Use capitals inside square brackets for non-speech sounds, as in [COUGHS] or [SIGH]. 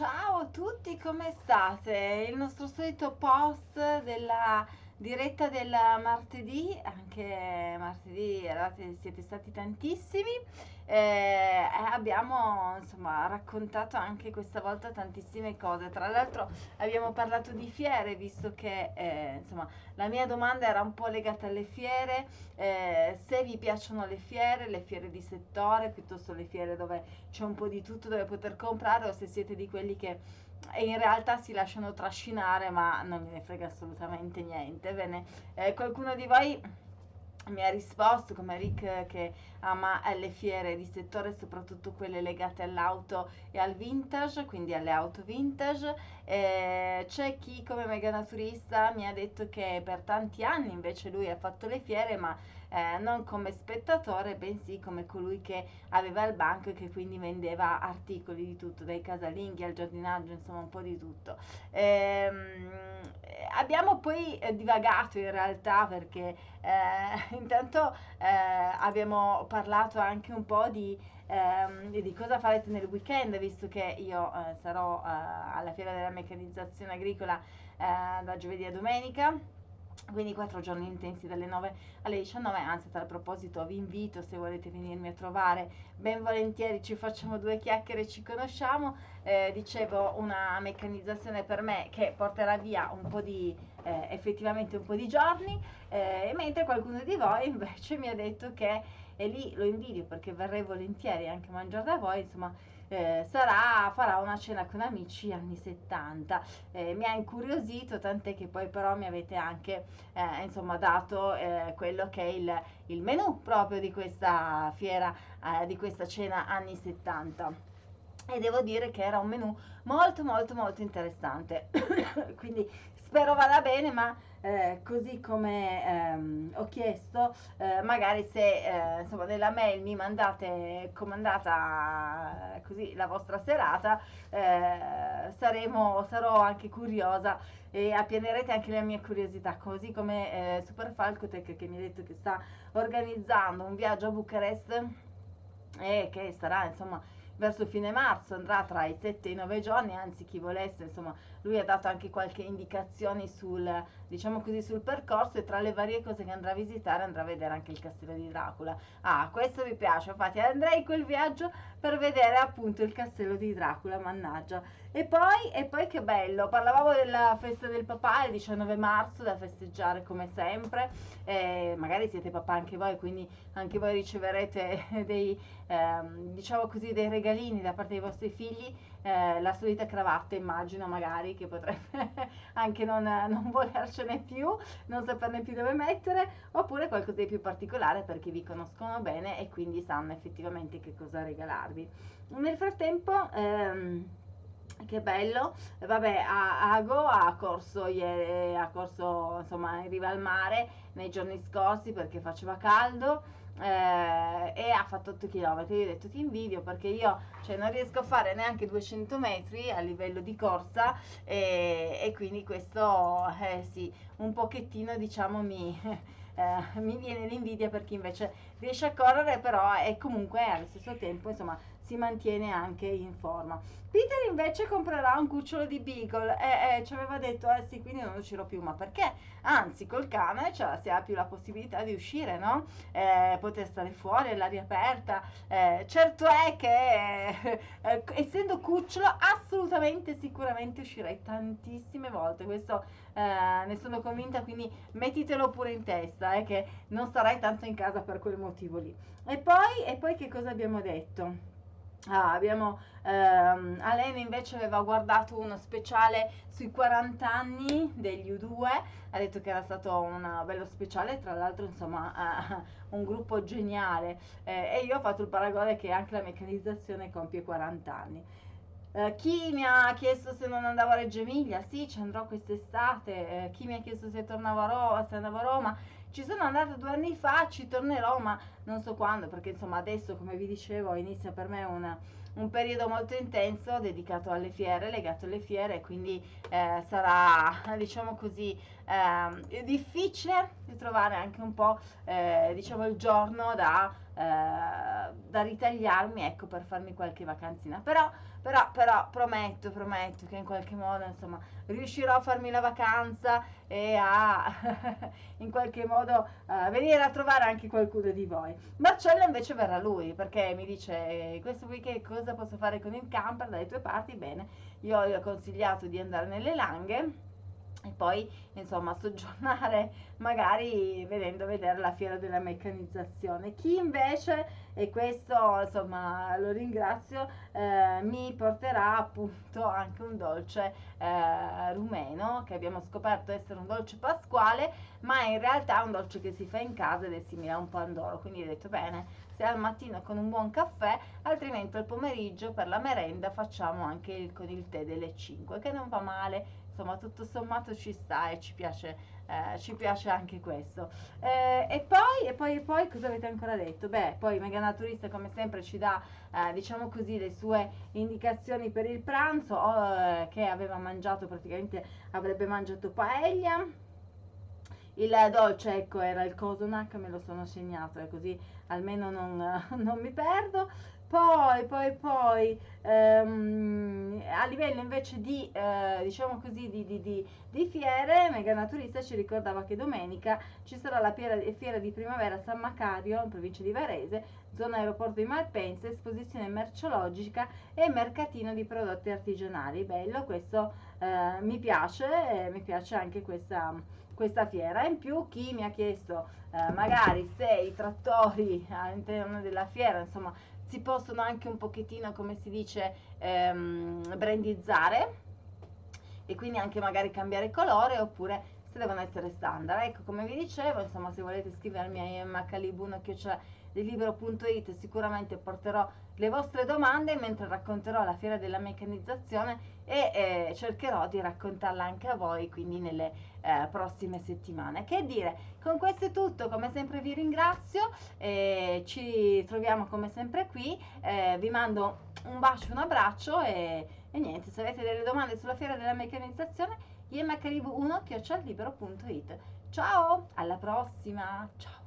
ciao a tutti, come state? Il nostro solito post della diretta del martedì, anche martedì eravate, siete stati tantissimi, eh, abbiamo insomma raccontato anche questa volta tantissime cose, tra l'altro abbiamo parlato di fiere, visto che eh, insomma la mia domanda era un po' legata alle fiere, eh, se vi piacciono le fiere, le fiere di settore, piuttosto le fiere dove c'è un po' di tutto dove poter comprare o se siete di quelli che e in realtà si lasciano trascinare ma non me ne frega assolutamente niente. Bene, eh, qualcuno di voi mi ha risposto come Rick che ama le fiere di settore, soprattutto quelle legate all'auto e al vintage, quindi alle auto vintage. Eh, c'è chi come mega naturista mi ha detto che per tanti anni invece lui ha fatto le fiere, ma eh, non come spettatore, bensì come colui che aveva il banco e che quindi vendeva articoli di tutto, dai casalinghi al giardinaggio, insomma un po' di tutto. Ehm, abbiamo poi eh, divagato in realtà perché eh, [LAUGHS] intanto eh, abbiamo parlato anche un po' di, ehm, di, cosa farete nel weekend, visto che io eh, sarò eh, alla fiera della meccanizzazione agricola da giovedì a domenica quindi quattro giorni intensi dalle 9 alle 19 anzi a tal proposito vi invito se volete venirmi a trovare ben volentieri ci facciamo due chiacchiere ci conosciamo. Eh, dicevo una meccanizzazione per me che porterà via un po' di eh, effettivamente un po' di giorni eh, mentre qualcuno di voi invece mi ha detto che e lì lo invidio perché verrei volentieri anche a mangiare da voi insomma eh, sarà, farà una cena con amici anni 70. Eh, mi ha incuriosito, tant'è che poi però mi avete anche eh, insomma dato eh, quello che è il, il menù proprio di questa fiera, eh, di questa cena anni 70 e devo dire che era un menù molto molto molto interessante [COUGHS] quindi spero vada bene ma eh, così come ehm, ho chiesto eh, magari se eh, insomma nella mail mi mandate comandata eh, così la vostra serata eh, saremo, sarò anche curiosa e appianerete anche la mia curiosità così come eh, Super Falcotech che mi ha detto che sta organizzando un viaggio a Bucarest e che sarà insomma verso fine marzo, andrà tra i 7 e i 9 giorni, anzi chi volesse, insomma, lui ha dato anche qualche indicazione sul, diciamo così, sul percorso e tra le varie cose che andrà a visitare andrà a vedere anche il castello di Dracula. Ah, questo mi piace, infatti andrei quel viaggio per vedere appunto il castello di Dracula, mannaggia. E poi, e poi che bello, parlavamo della festa del papà il 19 marzo da festeggiare come sempre, eh, magari siete papà anche voi, quindi anche voi riceverete [LAUGHS] dei, ehm, diciamo così, dei regalini da parte dei vostri figli, eh, la solita cravatta immagino magari che potrebbe [LAUGHS] anche non, non volercene più, non saperne più dove mettere, oppure qualcosa di più particolare perché vi conoscono bene e quindi sanno effettivamente che cosa regalare farvi. Nel frattempo... Ehm, che bello. Vabbè Ago ha corso, ha corso insomma in riva al mare nei giorni scorsi perché faceva caldo eh, e ha fatto 8 km io ho detto ti invidio perché io cioè, non riesco a fare neanche 200 metri a livello di corsa e, e quindi questo eh, sì un pochettino diciamo mi [LAUGHS] eh, mi viene l'invidia per chi invece riesce a correre però è comunque allo stesso tempo insomma si mantiene anche in forma. Peter invece comprerà un cucciolo di Beagle e eh, ci aveva detto eh sì quindi non uscirò più ma perché? Anzi col cane cioè, si ha più la possibilità di uscire no? Eh, poter stare fuori all'aria aperta eh, certo è che eh, [LAUGHS] essendo cucciolo assolutamente sicuramente uscirei tantissime volte questo eh, ne sono convinta quindi mettitelo pure in testa eh, che non starai tanto in casa per quel motivo lì e poi, e poi che cosa abbiamo detto? Ah, abbiamo, ehm, Alena invece aveva guardato uno speciale sui 40 anni degli U2, ha detto che era stato un bello speciale, tra l'altro insomma eh, un gruppo geniale eh, e io ho fatto il paragone che anche la meccanizzazione compie 40 anni. Eh, chi mi ha chiesto se non andavo a Reggio Emilia? Sì, ci andrò quest'estate. Eh, chi mi ha chiesto se tornavo a Roma? Se andavo a Roma? Ci sono andata due anni fa, ci tornerò, ma non so quando, perché insomma adesso, come vi dicevo, inizia per me una, un periodo molto intenso dedicato alle fiere, legato alle fiere, quindi eh, sarà, diciamo così, eh, difficile trovare anche un po' eh, diciamo il giorno da, eh, da ritagliarmi ecco per farmi qualche vacanzina però però, però prometto, prometto che in qualche modo insomma riuscirò a farmi la vacanza e a [LAUGHS] in qualche modo uh, venire a trovare anche qualcuno di voi. Marcello invece verrà lui perché mi dice questo weekend cosa posso fare con il camper dalle tue parti? Bene, io gli ho consigliato di andare nelle Langhe e poi insomma soggiornare [LAUGHS] magari vedendo vedere la fiera della meccanizzazione. Chi invece e questo insomma lo ringrazio eh, mi porterà appunto anche un dolce eh, rumeno che abbiamo scoperto essere un dolce pasquale ma in realtà è un dolce che si fa in casa ed è simile a un pandoro. Quindi ho detto bene se al mattino con un buon caffè altrimenti al pomeriggio per la merenda facciamo anche il, con il tè delle 5 che non va male insomma tutto sommato ci sta e ci piace, eh, ci piace anche questo. Eh, e poi, e poi, e poi, cosa avete ancora detto? Beh, poi Mega Naturista come sempre ci dà, eh, diciamo così, le sue indicazioni per il pranzo, oh, che aveva mangiato praticamente, avrebbe mangiato paella. Il dolce, ecco, era il Cosonac, me lo sono segnato, e così almeno non, [LAUGHS] non mi perdo. Poi, poi, poi, ehm, a livello invece di, eh, diciamo così, di, di, di, di, fiere, Mega Naturista ci ricordava che domenica ci sarà la fiera, fiera di primavera a San Macario, in provincia di Varese, zona aeroporto di Malpensa, esposizione merceologica e mercatino di prodotti artigianali. Bello, questo eh, mi piace, eh, mi piace anche questa, questa fiera. In più chi mi ha chiesto eh, magari se i trattori all'interno della fiera, insomma, si possono anche un pochettino, come si dice, ehm, brandizzare e quindi anche magari cambiare colore oppure se devono essere standard. Ecco, come vi dicevo, insomma, se volete scrivermi a c'è libero.it sicuramente porterò le vostre domande mentre racconterò la fiera della meccanizzazione e eh, cercherò di raccontarla anche a voi quindi nelle eh, prossime settimane. Che dire? Con questo è tutto. Come sempre vi ringrazio eh, ci troviamo come sempre qui. Eh, vi mando un bacio un abbraccio e, e, niente se avete delle domande sulla fiera della meccanizzazione imhlive1 chiocciolibero.it ciao alla prossima. Ciao